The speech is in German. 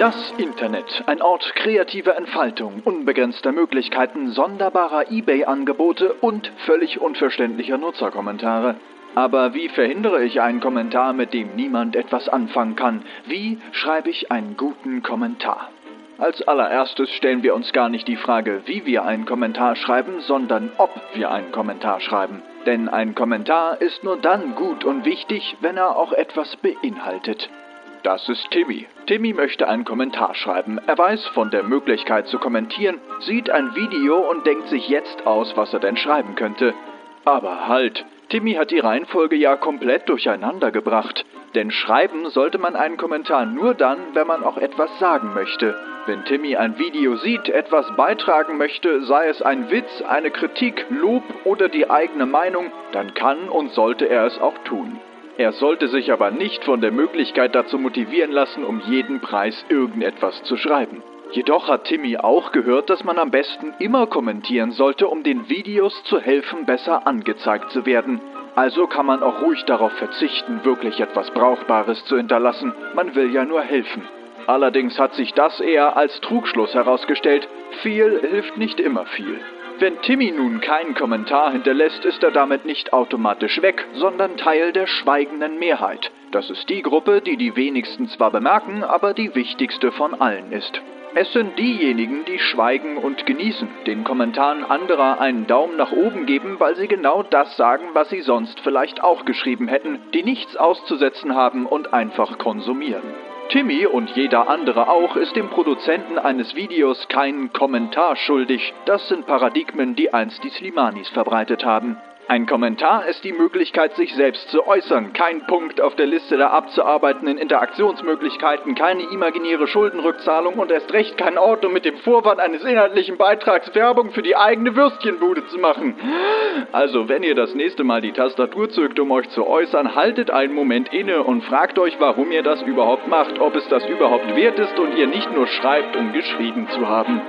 Das Internet, ein Ort kreativer Entfaltung, unbegrenzter Möglichkeiten, sonderbarer eBay-Angebote und völlig unverständlicher Nutzerkommentare. Aber wie verhindere ich einen Kommentar, mit dem niemand etwas anfangen kann? Wie schreibe ich einen guten Kommentar? Als allererstes stellen wir uns gar nicht die Frage, wie wir einen Kommentar schreiben, sondern ob wir einen Kommentar schreiben. Denn ein Kommentar ist nur dann gut und wichtig, wenn er auch etwas beinhaltet. Das ist Timmy. Timmy möchte einen Kommentar schreiben. Er weiß von der Möglichkeit zu kommentieren, sieht ein Video und denkt sich jetzt aus, was er denn schreiben könnte. Aber halt, Timmy hat die Reihenfolge ja komplett durcheinander gebracht. Denn schreiben sollte man einen Kommentar nur dann, wenn man auch etwas sagen möchte. Wenn Timmy ein Video sieht, etwas beitragen möchte, sei es ein Witz, eine Kritik, Lob oder die eigene Meinung, dann kann und sollte er es auch tun. Er sollte sich aber nicht von der Möglichkeit dazu motivieren lassen, um jeden Preis irgendetwas zu schreiben. Jedoch hat Timmy auch gehört, dass man am besten immer kommentieren sollte, um den Videos zu helfen, besser angezeigt zu werden. Also kann man auch ruhig darauf verzichten, wirklich etwas Brauchbares zu hinterlassen. Man will ja nur helfen. Allerdings hat sich das eher als Trugschluss herausgestellt. Viel hilft nicht immer viel. Wenn Timmy nun keinen Kommentar hinterlässt, ist er damit nicht automatisch weg, sondern Teil der schweigenden Mehrheit. Das ist die Gruppe, die die wenigsten zwar bemerken, aber die wichtigste von allen ist. Es sind diejenigen, die schweigen und genießen, den Kommentaren anderer einen Daumen nach oben geben, weil sie genau das sagen, was sie sonst vielleicht auch geschrieben hätten, die nichts auszusetzen haben und einfach konsumieren. Timmy und jeder andere auch ist dem Produzenten eines Videos keinen Kommentar schuldig. Das sind Paradigmen, die einst die Slimanis verbreitet haben. Ein Kommentar ist die Möglichkeit, sich selbst zu äußern, kein Punkt auf der Liste der abzuarbeitenden Interaktionsmöglichkeiten, keine imaginäre Schuldenrückzahlung und erst recht kein Ort, um mit dem Vorwand eines inhaltlichen Beitrags Werbung für die eigene Würstchenbude zu machen. Also, wenn ihr das nächste Mal die Tastatur zückt, um euch zu äußern, haltet einen Moment inne und fragt euch, warum ihr das überhaupt macht, ob es das überhaupt wert ist und ihr nicht nur schreibt, um geschrieben zu haben.